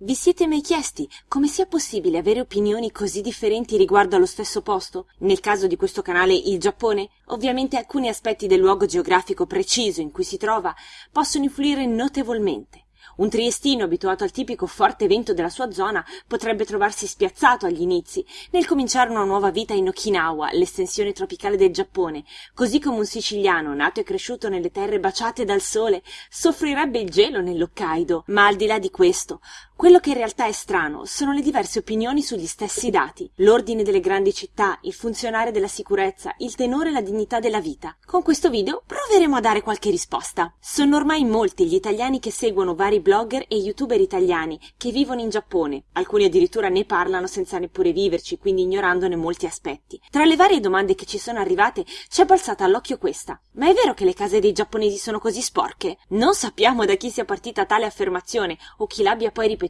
Vi siete mai chiesti come sia possibile avere opinioni così differenti riguardo allo stesso posto? Nel caso di questo canale il Giappone, ovviamente alcuni aspetti del luogo geografico preciso in cui si trova possono influire notevolmente. Un triestino abituato al tipico forte vento della sua zona potrebbe trovarsi spiazzato agli inizi nel cominciare una nuova vita in Okinawa, l'estensione tropicale del Giappone, così come un siciliano nato e cresciuto nelle terre baciate dal sole soffrirebbe il gelo nell'Hokkaido. Ma al di là di questo, quello che in realtà è strano sono le diverse opinioni sugli stessi dati, l'ordine delle grandi città, il funzionare della sicurezza, il tenore e la dignità della vita. Con questo video proveremo a dare qualche risposta. Sono ormai molti gli italiani che seguono vari blogger e youtuber italiani che vivono in Giappone. Alcuni addirittura ne parlano senza neppure viverci, quindi ignorandone molti aspetti. Tra le varie domande che ci sono arrivate ci è balzata all'occhio questa. Ma è vero che le case dei giapponesi sono così sporche? Non sappiamo da chi sia partita tale affermazione o chi l'abbia poi ripetuta,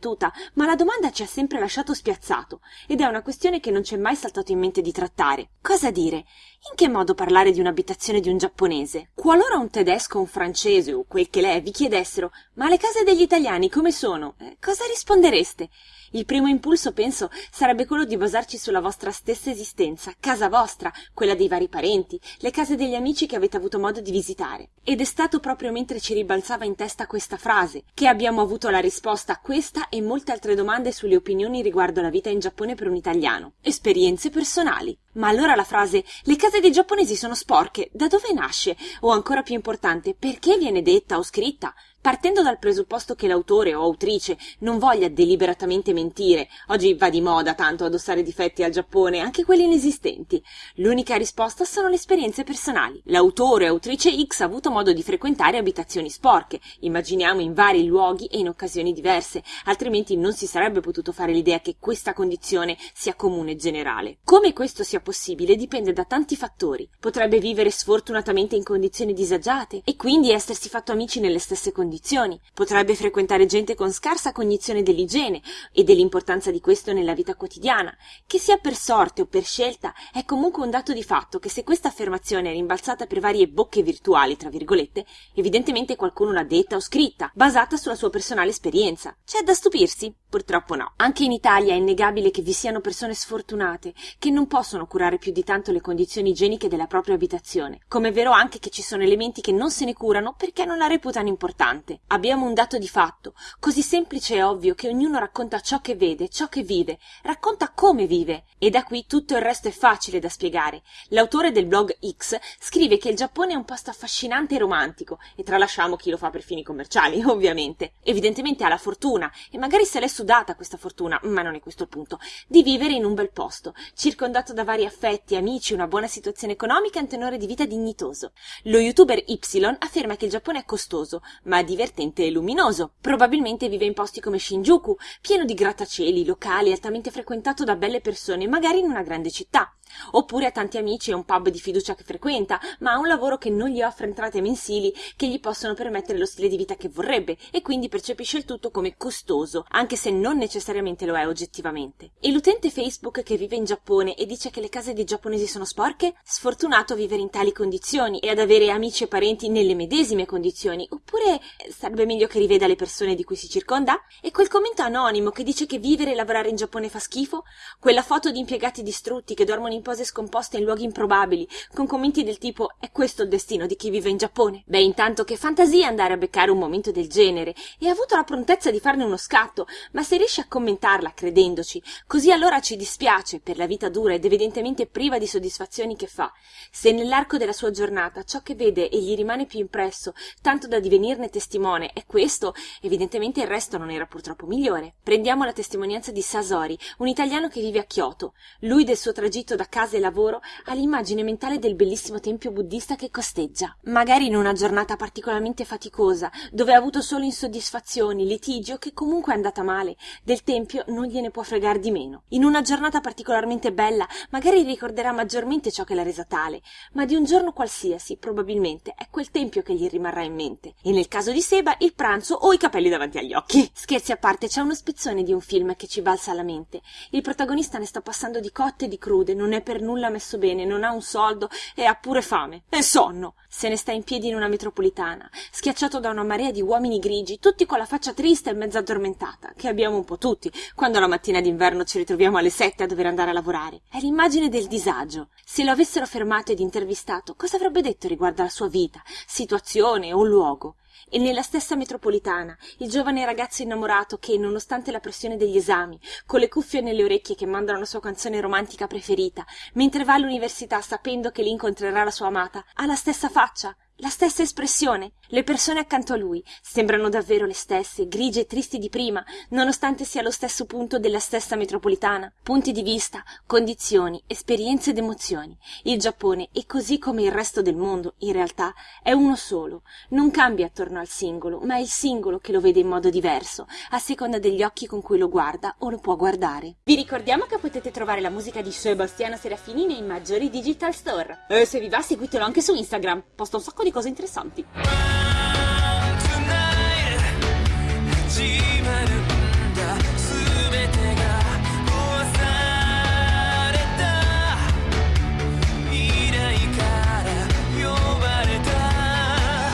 ma la domanda ci ha sempre lasciato spiazzato ed è una questione che non ci è mai saltato in mente di trattare. Cosa dire? In che modo parlare di un'abitazione di un giapponese? Qualora un tedesco un francese o quel che l'è vi chiedessero ma le case degli italiani come sono? Eh, cosa rispondereste? Il primo impulso, penso, sarebbe quello di basarci sulla vostra stessa esistenza, casa vostra, quella dei vari parenti, le case degli amici che avete avuto modo di visitare. Ed è stato proprio mentre ci ribalzava in testa questa frase che abbiamo avuto la risposta a questa e molte altre domande sulle opinioni riguardo la vita in Giappone per un italiano. Esperienze personali. Ma allora la frase le case dei giapponesi sono sporche, da dove nasce? O ancora più importante, perché viene detta o scritta? Partendo dal presupposto che l'autore o autrice non voglia deliberatamente mentire, oggi va di moda tanto addossare difetti al Giappone, anche quelli inesistenti. L'unica risposta sono le esperienze personali. L'autore o autrice X ha avuto modo di frequentare abitazioni sporche, immaginiamo in vari luoghi e in occasioni diverse, altrimenti non si sarebbe potuto fare l'idea che questa condizione sia comune e generale. Come questo sia possibile dipende da tanti fattori. Potrebbe vivere sfortunatamente in condizioni disagiate e quindi essersi fatto amici nelle stesse condizioni condizioni, potrebbe frequentare gente con scarsa cognizione dell'igiene e dell'importanza di questo nella vita quotidiana, che sia per sorte o per scelta, è comunque un dato di fatto che se questa affermazione è rimbalzata per varie bocche virtuali, tra virgolette, evidentemente qualcuno l'ha detta o scritta, basata sulla sua personale esperienza. C'è da stupirsi? Purtroppo no. Anche in Italia è innegabile che vi siano persone sfortunate che non possono curare più di tanto le condizioni igieniche della propria abitazione, come è vero anche che ci sono elementi che non se ne curano perché non la reputano importante importante. Abbiamo un dato di fatto, così semplice e ovvio che ognuno racconta ciò che vede, ciò che vive, racconta come vive, e da qui tutto il resto è facile da spiegare. L'autore del blog X scrive che il Giappone è un posto affascinante e romantico, e tralasciamo chi lo fa per fini commerciali, ovviamente. Evidentemente ha la fortuna, e magari se l'è sudata questa fortuna, ma non è questo il punto, di vivere in un bel posto, circondato da vari affetti, amici, una buona situazione economica e un tenore di vita dignitoso. Lo youtuber Y afferma che il Giappone è costoso, ma divertente e luminoso. Probabilmente vive in posti come Shinjuku, pieno di grattacieli, locali, altamente frequentato da belle persone, magari in una grande città. Oppure ha tanti amici e un pub di fiducia che frequenta, ma ha un lavoro che non gli offre entrate mensili che gli possono permettere lo stile di vita che vorrebbe e quindi percepisce il tutto come costoso, anche se non necessariamente lo è oggettivamente. E l'utente Facebook che vive in Giappone e dice che le case dei giapponesi sono sporche? Sfortunato a vivere in tali condizioni e ad avere amici e parenti nelle medesime condizioni, oppure sarebbe meglio che riveda le persone di cui si circonda? E quel commento anonimo che dice che vivere e lavorare in Giappone fa schifo? Quella foto di impiegati distrutti che dormono in pose scomposte in luoghi improbabili, con commenti del tipo è questo il destino di chi vive in Giappone? Beh, intanto che fantasia andare a beccare un momento del genere e ha avuto la prontezza di farne uno scatto, ma se riesce a commentarla credendoci, così allora ci dispiace per la vita dura ed evidentemente priva di soddisfazioni che fa. Se nell'arco della sua giornata ciò che vede e gli rimane più impresso, tanto da divenirne testimone, è questo, evidentemente il resto non era purtroppo migliore. Prendiamo la testimonianza di Sasori, un italiano che vive a Kyoto. Lui del suo tragitto da casa e lavoro ha l'immagine mentale del bellissimo tempio buddista che costeggia. Magari in una giornata particolarmente faticosa, dove ha avuto solo insoddisfazioni, litigio, che comunque è andata male, del tempio non gliene può fregar di meno. In una giornata particolarmente bella, magari ricorderà maggiormente ciò che l'ha resa tale, ma di un giorno qualsiasi, probabilmente, è quel tempio che gli rimarrà in mente. E nel caso di Seba, il pranzo o i capelli davanti agli occhi. Scherzi a parte, c'è uno spezzone di un film che ci balza alla mente. Il protagonista ne sta passando di cotte e di crude, non ne è per nulla messo bene, non ha un soldo e ha pure fame e sonno. Se ne sta in piedi in una metropolitana, schiacciato da una marea di uomini grigi, tutti con la faccia triste e mezza addormentata, che abbiamo un po' tutti, quando la mattina d'inverno ci ritroviamo alle sette a dover andare a lavorare. È l'immagine del disagio. Se lo avessero fermato ed intervistato, cosa avrebbe detto riguardo alla sua vita, situazione o luogo? E nella stessa metropolitana il giovane ragazzo innamorato che nonostante la pressione degli esami con le cuffie nelle orecchie che mandano la sua canzone romantica preferita mentre va all'università sapendo che lì incontrerà la sua amata ha la stessa faccia la stessa espressione. Le persone accanto a lui sembrano davvero le stesse grigie e tristi di prima nonostante sia lo stesso punto della stessa metropolitana. Punti di vista condizioni esperienze ed emozioni. Il giappone e così come il resto del mondo in realtà è uno solo. Non cambia attorno al singolo ma è il singolo che lo vede in modo diverso a seconda degli occhi con cui lo guarda o lo può guardare. Vi ricordiamo che potete trovare la musica di Sebastiano Serafini nei maggiori digital store. E se vi va seguitelo anche su Instagram. Posta un sacco di cose interessanti.